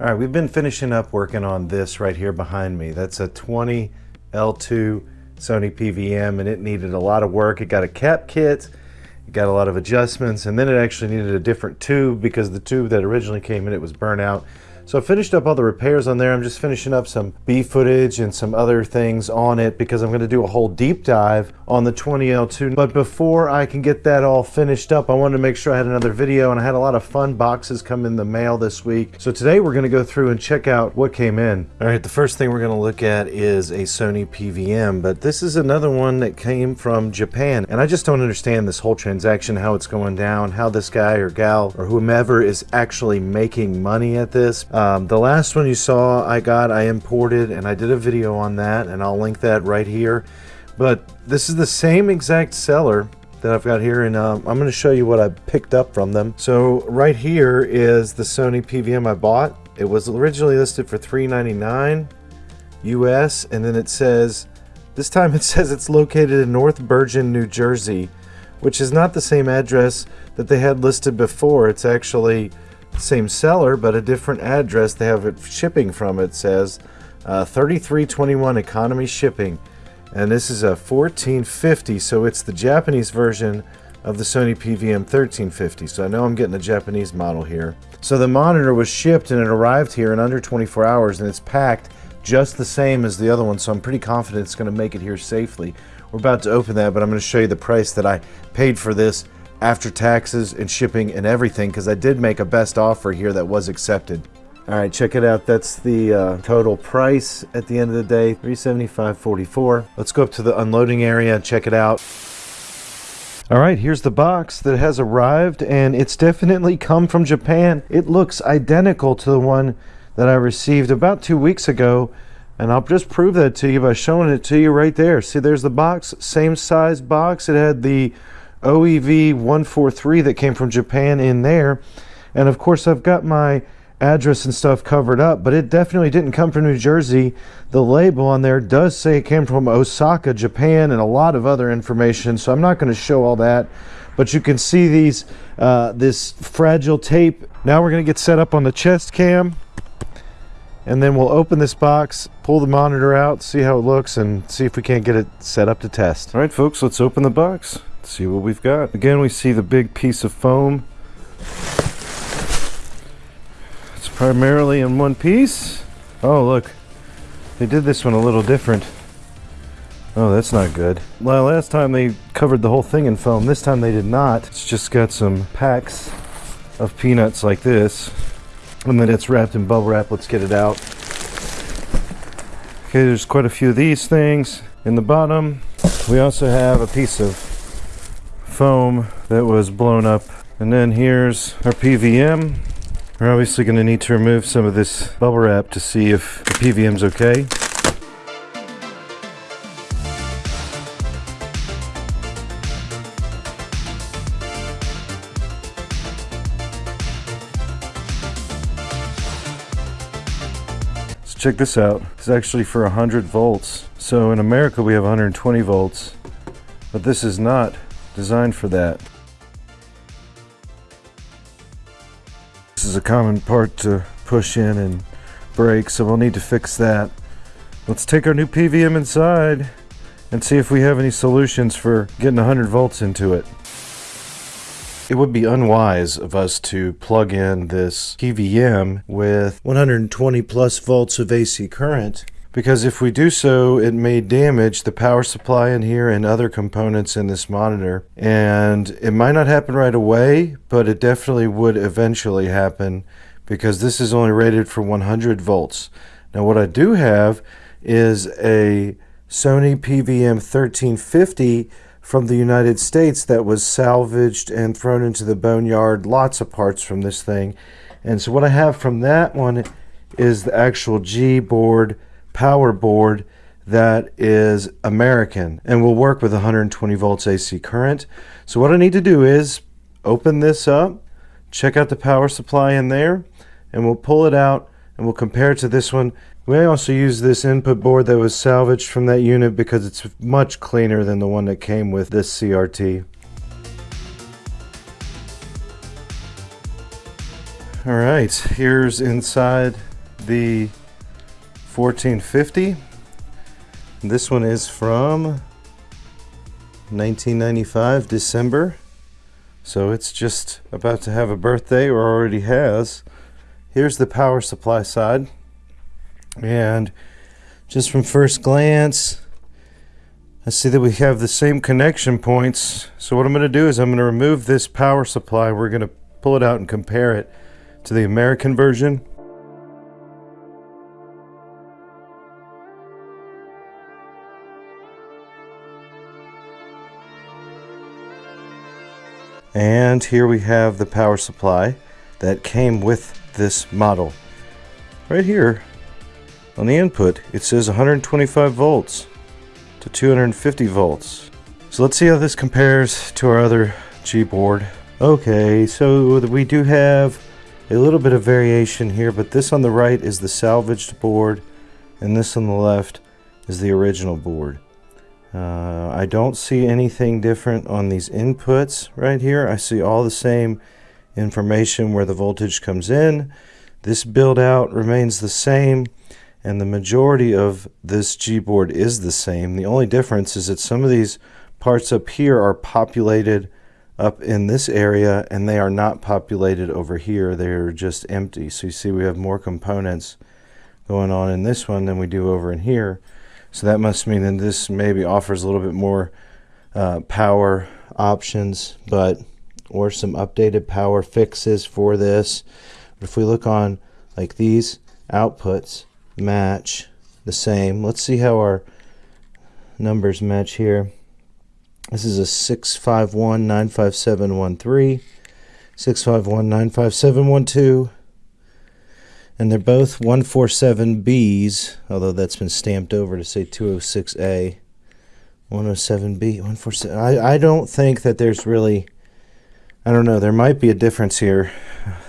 All right, we've been finishing up working on this right here behind me. That's a 20 L2 Sony PVM and it needed a lot of work. It got a cap kit, it got a lot of adjustments, and then it actually needed a different tube because the tube that originally came in it was burnt out. So I finished up all the repairs on there. I'm just finishing up some B footage and some other things on it because I'm going to do a whole deep dive on the 20L2. But before I can get that all finished up, I wanted to make sure I had another video and I had a lot of fun boxes come in the mail this week. So today we're going to go through and check out what came in. All right, the first thing we're going to look at is a Sony PVM, but this is another one that came from Japan. And I just don't understand this whole transaction, how it's going down, how this guy or gal or whomever is actually making money at this. Um, the last one you saw I got, I imported and I did a video on that and I'll link that right here. But this is the same exact seller that I've got here and um, I'm going to show you what I picked up from them. So right here is the Sony PVM I bought. It was originally listed for 399 US and then it says, this time it says it's located in North Bergen, New Jersey, which is not the same address that they had listed before. It's actually same seller, but a different address. They have it shipping from, it says uh, 3321 economy shipping. And this is a 1450, so it's the Japanese version of the Sony PVM 1350. So I know I'm getting a Japanese model here. So the monitor was shipped and it arrived here in under 24 hours and it's packed just the same as the other one. So I'm pretty confident it's going to make it here safely. We're about to open that, but I'm going to show you the price that I paid for this after taxes and shipping and everything because I did make a best offer here that was accepted. All right, check it out. That's the uh, total price at the end of the day, 375.44. Let's go up to the unloading area and check it out. All right, here's the box that has arrived and it's definitely come from Japan. It looks identical to the one that I received about two weeks ago. And I'll just prove that to you by showing it to you right there. See, there's the box, same size box. It had the OEV 143 that came from Japan in there. And of course, I've got my address and stuff covered up, but it definitely didn't come from New Jersey. The label on there does say it came from Osaka, Japan, and a lot of other information, so I'm not going to show all that. But you can see these, uh, this fragile tape. Now we're going to get set up on the chest cam, and then we'll open this box, pull the monitor out, see how it looks, and see if we can't get it set up to test. All right, folks, let's open the box see what we've got. Again, we see the big piece of foam. It's primarily in one piece. Oh, look. They did this one a little different. Oh, that's not good. Well, last time they covered the whole thing in foam. This time they did not. It's just got some packs of peanuts like this. And then it's wrapped in bubble wrap. Let's get it out. Okay, there's quite a few of these things. In the bottom, we also have a piece of foam that was blown up. And then here's our PVM. We're obviously going to need to remove some of this bubble wrap to see if the PVM's okay. So check this out. It's actually for 100 volts. So in America we have 120 volts, but this is not designed for that. This is a common part to push in and break, so we'll need to fix that. Let's take our new PVM inside and see if we have any solutions for getting 100 volts into it. It would be unwise of us to plug in this PVM with 120 plus volts of AC current because if we do so, it may damage the power supply in here and other components in this monitor. And it might not happen right away, but it definitely would eventually happen because this is only rated for 100 volts. Now what I do have is a Sony PVM 1350 from the United States that was salvaged and thrown into the boneyard. Lots of parts from this thing. And so what I have from that one is the actual G board power board that is American and will work with 120 volts AC current. So what I need to do is open this up, check out the power supply in there, and we'll pull it out and we'll compare it to this one. We also use this input board that was salvaged from that unit because it's much cleaner than the one that came with this CRT. All right, here's inside the 1450. This one is from 1995, December. So it's just about to have a birthday or already has. Here's the power supply side. And just from first glance, I see that we have the same connection points. So what I'm going to do is I'm going to remove this power supply. We're going to pull it out and compare it to the American version. And here we have the power supply that came with this model. Right here on the input, it says 125 volts to 250 volts. So let's see how this compares to our other G board. Okay, so we do have a little bit of variation here, but this on the right is the salvaged board, and this on the left is the original board. Uh, I don't see anything different on these inputs right here. I see all the same information where the voltage comes in. This build out remains the same and the majority of this G-board is the same. The only difference is that some of these parts up here are populated up in this area and they are not populated over here. They're just empty. So you see we have more components going on in this one than we do over in here. So that must mean that this maybe offers a little bit more uh, power options, but or some updated power fixes for this. But if we look on like these outputs match the same. Let's see how our numbers match here. This is a 651-95713, 651-95712, and they're both 147Bs, although that's been stamped over to say 206A. 107B, 147. I, I don't think that there's really, I don't know, there might be a difference here.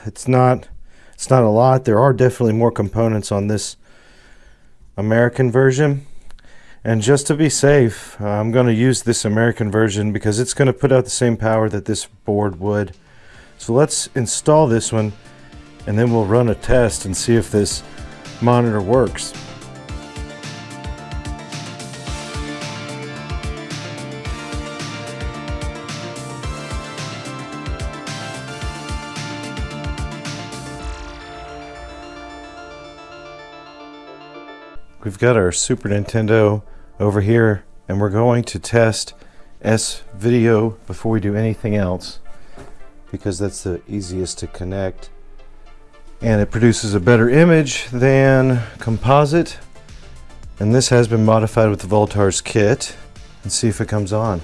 It's not, it's not a lot. There are definitely more components on this American version. And just to be safe, I'm going to use this American version because it's going to put out the same power that this board would. So let's install this one and then we'll run a test and see if this monitor works. We've got our Super Nintendo over here and we're going to test S-Video before we do anything else because that's the easiest to connect and it produces a better image than composite and this has been modified with the Voultar's kit and see if it comes on.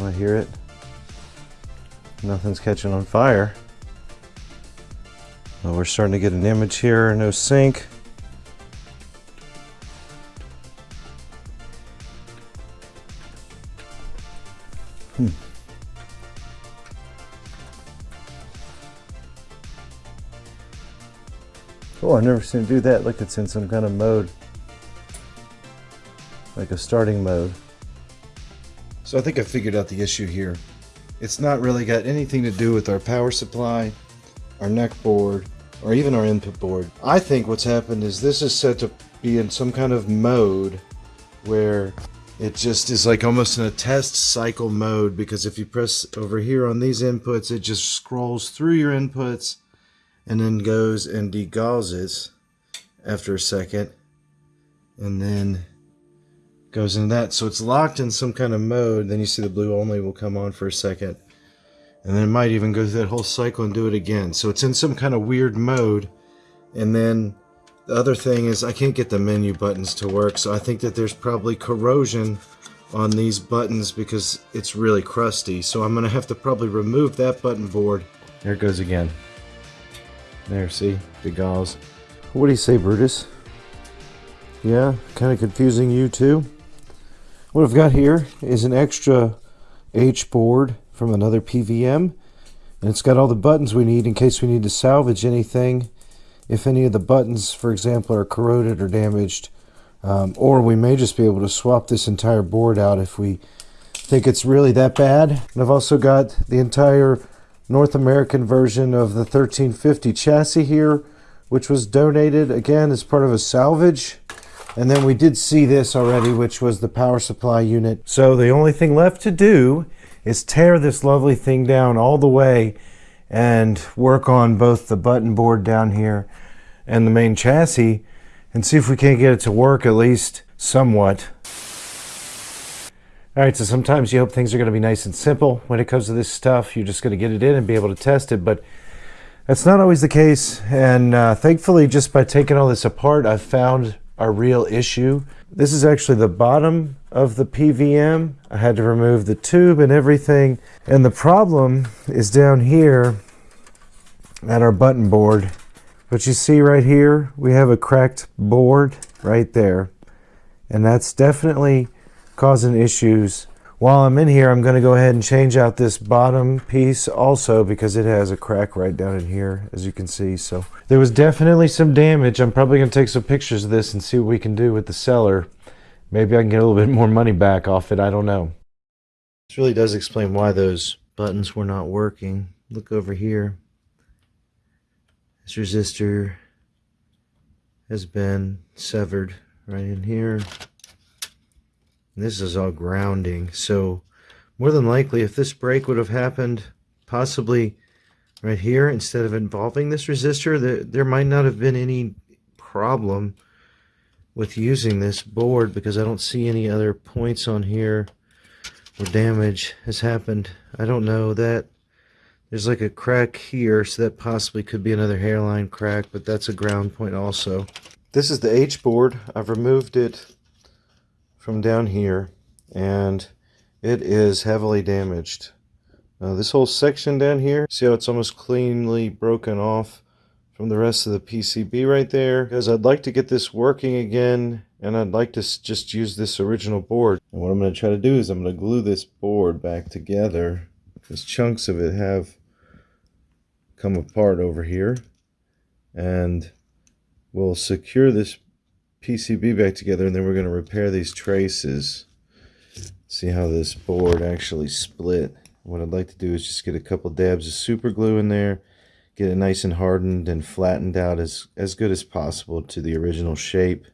I hear it. Nothing's catching on fire. Well, we're starting to get an image here, no sync. Oh, I've never seen it do that. Look, it's in some kind of mode. Like a starting mode. So I think I figured out the issue here. It's not really got anything to do with our power supply, our neck board, or even our input board. I think what's happened is this is set to be in some kind of mode where it just is like almost in a test cycle mode because if you press over here on these inputs it just scrolls through your inputs and then goes and degausses it after a second and then goes into that so it's locked in some kind of mode then you see the blue only will come on for a second and then it might even go through that whole cycle and do it again so it's in some kind of weird mode and then the other thing is I can't get the menu buttons to work, so I think that there's probably corrosion on these buttons because it's really crusty. So I'm to have to probably remove that button board. There it goes again. There, see? The gauze. What do you say, Brutus? Yeah, kind of confusing you too? What I've got here is an extra H board from another PVM. And it's got all the buttons we need in case we need to salvage anything if any of the buttons, for example, are corroded or damaged. Um, or we may just be able to swap this entire board out if we think it's really that bad. And I've also got the entire North American version of the 1350 chassis here, which was donated again as part of a salvage. And then we did see this already, which was the power supply unit. So the only thing left to do is tear this lovely thing down all the way and work on both the button board down here and the main chassis and see if we can't get it to work at least somewhat. All right, so sometimes you hope things are going to be nice and simple when it comes to this stuff. You're just going to get it in and be able to test it, but that's not always the case. And uh, thankfully, just by taking all this apart, I've found a real issue. This is actually the bottom of the PVM. I had to remove the tube and everything. And the problem is down here at our button board. But you see right here, we have a cracked board right there. And that's definitely causing issues. While I'm in here, I'm going to go ahead and change out this bottom piece also because it has a crack right down in here, as you can see. So there was definitely some damage. I'm probably going to take some pictures of this and see what we can do with the seller. Maybe I can get a little bit more money back off it. I don't know. This really does explain why those buttons were not working. Look over here. This resistor has been severed right in here. This is all grounding. So more than likely, if this break would have happened possibly right here, instead of involving this resistor, there, there might not have been any problem with using this board because I don't see any other points on here where damage has happened. I don't know that there's like a crack here, so that possibly could be another hairline crack, but that's a ground point also. This is the H board. I've removed it from down here, and it is heavily damaged. Uh, this whole section down here, see how it's almost cleanly broken off from the rest of the PCB right there? Because I'd like to get this working again, and I'd like to just use this original board. And what I'm going to try to do is I'm going to glue this board back together because chunks of it have come apart over here and we'll secure this PCB back together and then we're going to repair these traces. See how this board actually split. What I'd like to do is just get a couple dabs of super glue in there get it nice and hardened and flattened out as as good as possible to the original shape.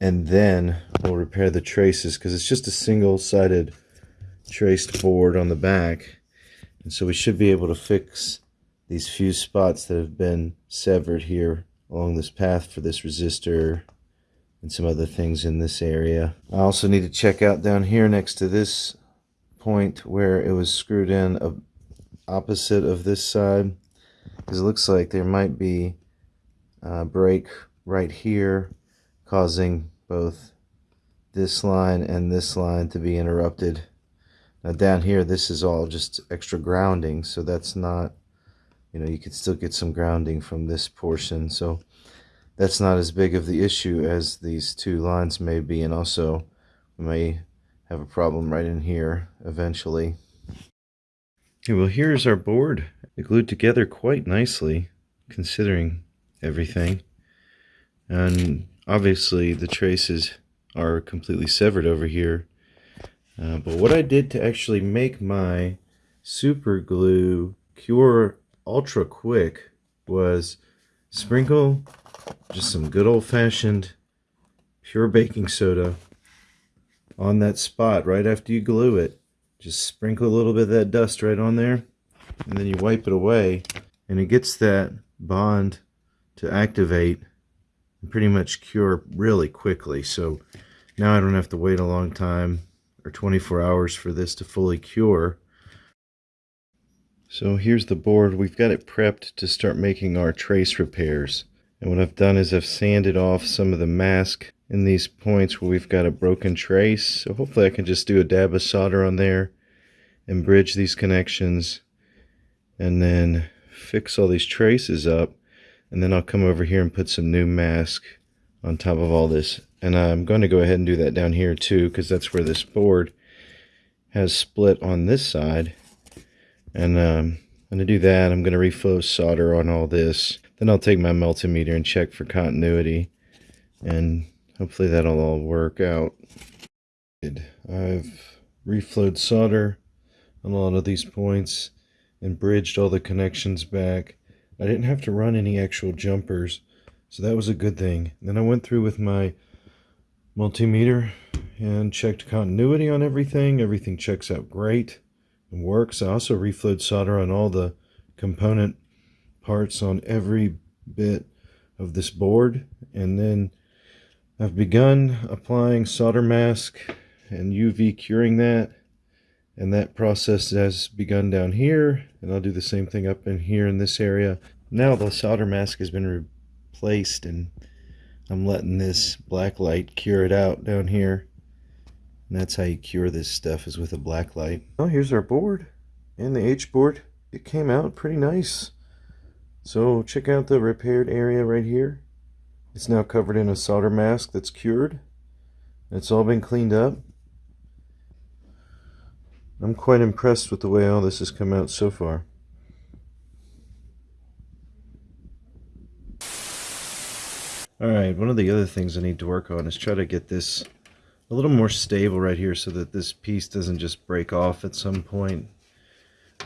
And then we'll repair the traces because it's just a single-sided traced board on the back. And so we should be able to fix these few spots that have been severed here along this path for this resistor and some other things in this area. I also need to check out down here next to this point where it was screwed in opposite of this side because it looks like there might be a break right here causing both this line and this line to be interrupted now down here, this is all just extra grounding, so that's not, you know, you could still get some grounding from this portion. So that's not as big of the issue as these two lines may be. And also we may have a problem right in here eventually. Okay, well, here's our board. It glued together quite nicely, considering everything. And obviously the traces are completely severed over here uh, but what I did to actually make my super glue cure ultra quick was sprinkle just some good old-fashioned pure baking soda on that spot right after you glue it. Just sprinkle a little bit of that dust right on there and then you wipe it away and it gets that bond to activate and pretty much cure really quickly. So now I don't have to wait a long time or 24 hours for this to fully cure. So here's the board. We've got it prepped to start making our trace repairs. And what I've done is I've sanded off some of the mask in these points where we've got a broken trace. So hopefully I can just do a dab of solder on there and bridge these connections and then fix all these traces up. And then I'll come over here and put some new mask on top of all this and I'm going to go ahead and do that down here too because that's where this board has split on this side and um, I'm going to do that I'm going to reflow solder on all this then I'll take my multimeter and check for continuity and hopefully that'll all work out I've reflowed solder on a lot of these points and bridged all the connections back. I didn't have to run any actual jumpers, so that was a good thing. Then I went through with my multimeter and checked continuity on everything. Everything checks out great and works. I also reflowed solder on all the component parts on every bit of this board. And then I've begun applying solder mask and UV curing that. And that process has begun down here. And I'll do the same thing up in here in this area. Now the solder mask has been replaced and I'm letting this black light cure it out down here. And that's how you cure this stuff is with a black light. Oh, here's our board and the H board. It came out pretty nice. So check out the repaired area right here. It's now covered in a solder mask that's cured. It's all been cleaned up. I'm quite impressed with the way all this has come out so far. Alright, one of the other things I need to work on is try to get this a little more stable right here so that this piece doesn't just break off at some point.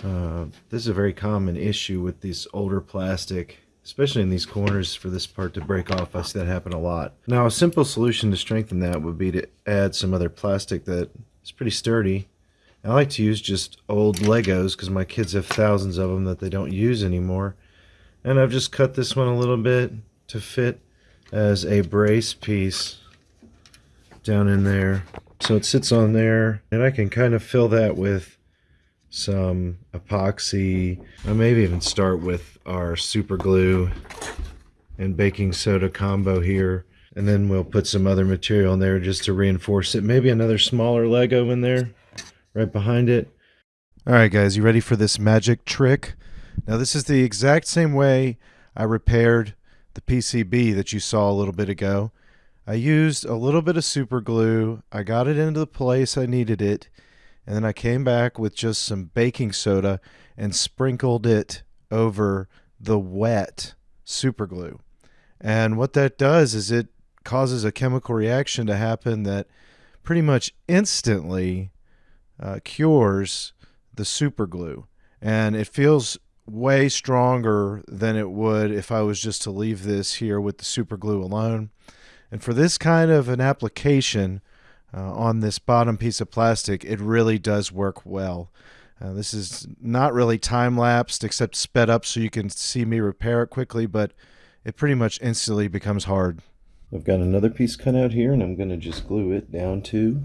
Uh, this is a very common issue with this older plastic, especially in these corners for this part to break off. I see that happen a lot. Now a simple solution to strengthen that would be to add some other plastic that is pretty sturdy. I like to use just old Legos because my kids have thousands of them that they don't use anymore. And I've just cut this one a little bit to fit as a brace piece down in there. So it sits on there and I can kind of fill that with some epoxy. I maybe even start with our super glue and baking soda combo here. And then we'll put some other material in there just to reinforce it. Maybe another smaller Lego in there right behind it. All right, guys, you ready for this magic trick? Now, this is the exact same way I repaired the PCB that you saw a little bit ago. I used a little bit of super glue. I got it into the place I needed it. And then I came back with just some baking soda and sprinkled it over the wet super glue. And what that does is it causes a chemical reaction to happen that pretty much instantly uh, cures the super glue. And it feels way stronger than it would if I was just to leave this here with the super glue alone. And for this kind of an application uh, on this bottom piece of plastic, it really does work well. Uh, this is not really time lapsed except sped up so you can see me repair it quickly, but it pretty much instantly becomes hard. I've got another piece cut out here and I'm going to just glue it down to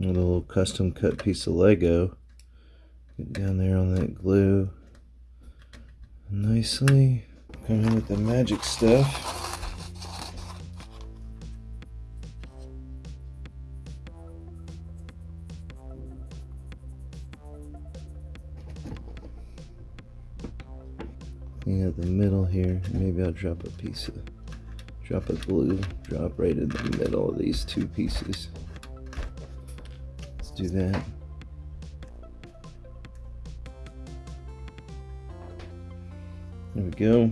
a little custom cut piece of Lego. Get down there on that glue nicely. Come in with the magic stuff. Yeah, the middle here. Maybe I'll drop a piece of, drop a glue, drop right in the middle of these two pieces. Let's do that. There we go.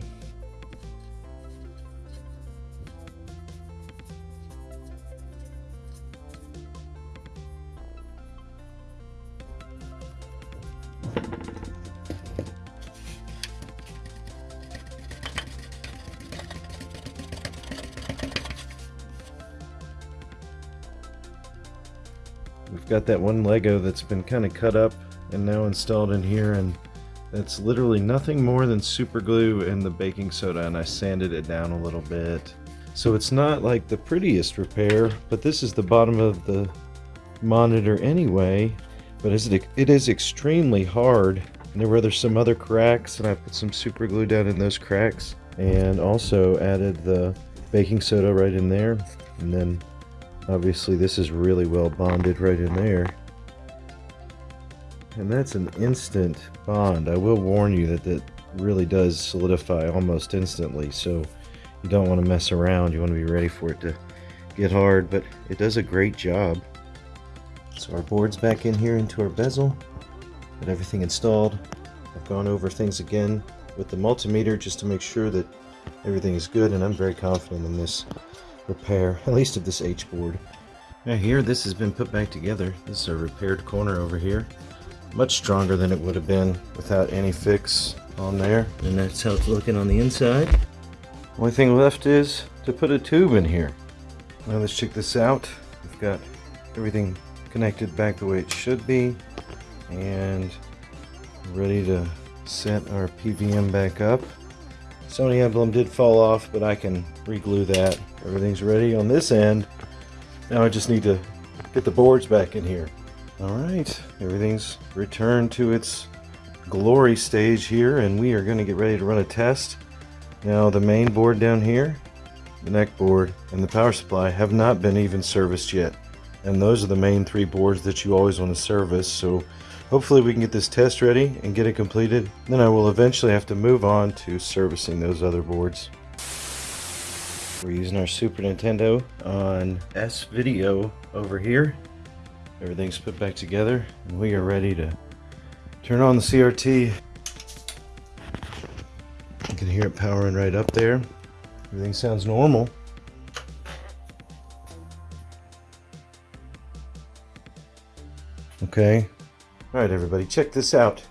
We've got that one Lego that's been kind of cut up and now installed in here and it's literally nothing more than super glue and the baking soda and I sanded it down a little bit. So it's not like the prettiest repair, but this is the bottom of the monitor anyway. But it is extremely hard. And there were there's some other cracks and I put some super glue down in those cracks. And also added the baking soda right in there. And then obviously this is really well bonded right in there. And that's an instant bond. I will warn you that that really does solidify almost instantly, so you don't want to mess around. You want to be ready for it to get hard, but it does a great job. So our board's back in here into our bezel. Got everything installed. I've gone over things again with the multimeter just to make sure that everything is good, and I'm very confident in this repair, at least of this H board. Now here, this has been put back together. This is a repaired corner over here. Much stronger than it would have been without any fix on there. And that's how it's looking on the inside. Only thing left is to put a tube in here. Now let's check this out. We've got everything connected back the way it should be. And ready to set our PVM back up. Sony emblem did fall off, but I can reglue that. Everything's ready on this end. Now I just need to get the boards back in here. All right, everything's returned to its glory stage here, and we are going to get ready to run a test. Now the main board down here, the neck board, and the power supply have not been even serviced yet. And those are the main three boards that you always want to service, so Hopefully we can get this test ready and get it completed. Then I will eventually have to move on to servicing those other boards. We're using our Super Nintendo on S-Video over here. Everything's put back together and we are ready to turn on the CRT. You can hear it powering right up there. Everything sounds normal. Okay, all right, everybody, check this out.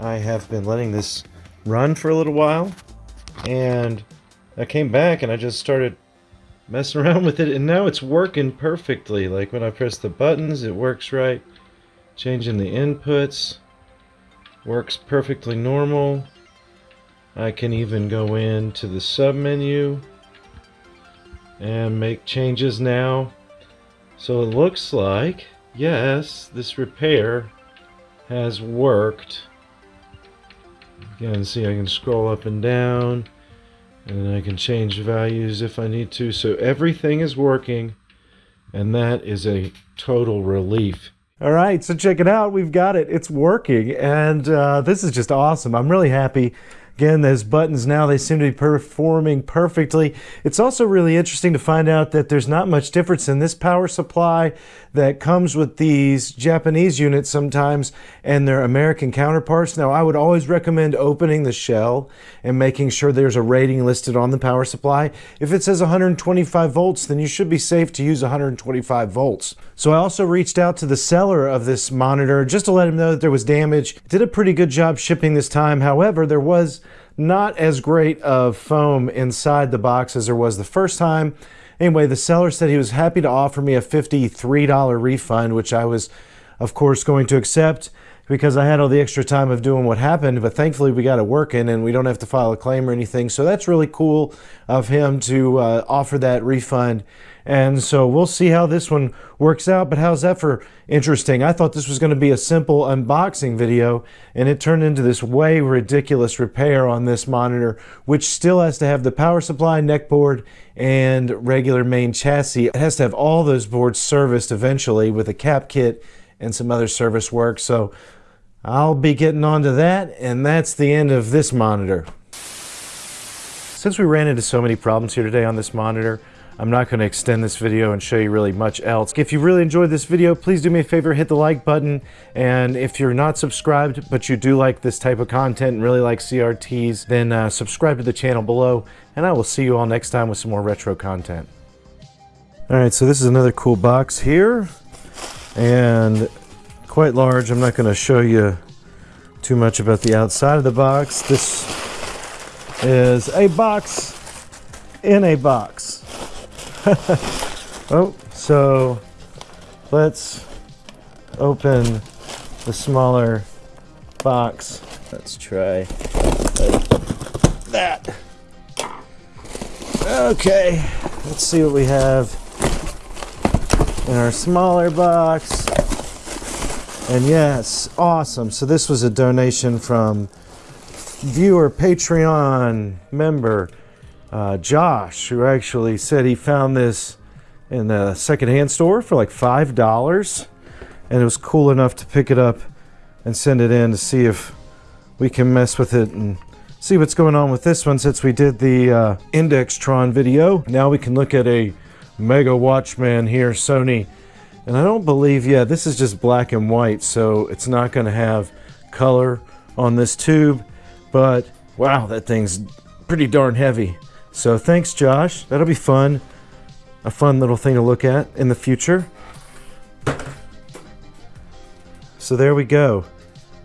I have been letting this run for a little while, and I came back and I just started messing around with it, and now it's working perfectly. Like when I press the buttons, it works right. Changing the inputs works perfectly normal. I can even go into the sub menu and make changes now. So it looks like, yes, this repair has worked. Again, see I can scroll up and down and I can change values if I need to. So everything is working and that is a total relief. All right, so check it out. We've got it. It's working and uh, this is just awesome. I'm really happy Again, those buttons now, they seem to be performing perfectly. It's also really interesting to find out that there's not much difference in this power supply that comes with these Japanese units sometimes and their American counterparts. Now, I would always recommend opening the shell and making sure there's a rating listed on the power supply. If it says 125 volts, then you should be safe to use 125 volts. So I also reached out to the seller of this monitor just to let him know that there was damage. Did a pretty good job shipping this time. However, there was not as great of foam inside the box as there was the first time. Anyway, the seller said he was happy to offer me a $53 refund, which I was, of course, going to accept because I had all the extra time of doing what happened, but thankfully we got it working and we don't have to file a claim or anything. So that's really cool of him to uh, offer that refund. And so we'll see how this one works out, but how's that for interesting? I thought this was going to be a simple unboxing video and it turned into this way ridiculous repair on this monitor, which still has to have the power supply, neck board, and regular main chassis. It has to have all those boards serviced eventually with a cap kit and some other service work. So I'll be getting onto that, and that's the end of this monitor. Since we ran into so many problems here today on this monitor, I'm not going to extend this video and show you really much else. If you really enjoyed this video, please do me a favor, hit the like button. And if you're not subscribed, but you do like this type of content and really like CRTs, then uh, subscribe to the channel below. And I will see you all next time with some more retro content. All right, so this is another cool box here. And quite large. I'm not going to show you too much about the outside of the box. This is a box in a box. oh, so let's open the smaller box. Let's try that. Okay, let's see what we have in our smaller box. And yes, awesome. So this was a donation from viewer Patreon member uh, Josh, who actually said he found this in a secondhand store for like five dollars, and it was cool enough to pick it up and send it in to see if we can mess with it and see what's going on with this one since we did the uh, Indextron video. Now we can look at a Mega Watchman here, Sony and I don't believe, yeah, this is just black and white, so it's not going to have color on this tube. But wow, that thing's pretty darn heavy. So thanks, Josh. That'll be fun. a fun little thing to look at in the future. So there we go.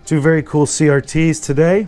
Two very cool CRTs today.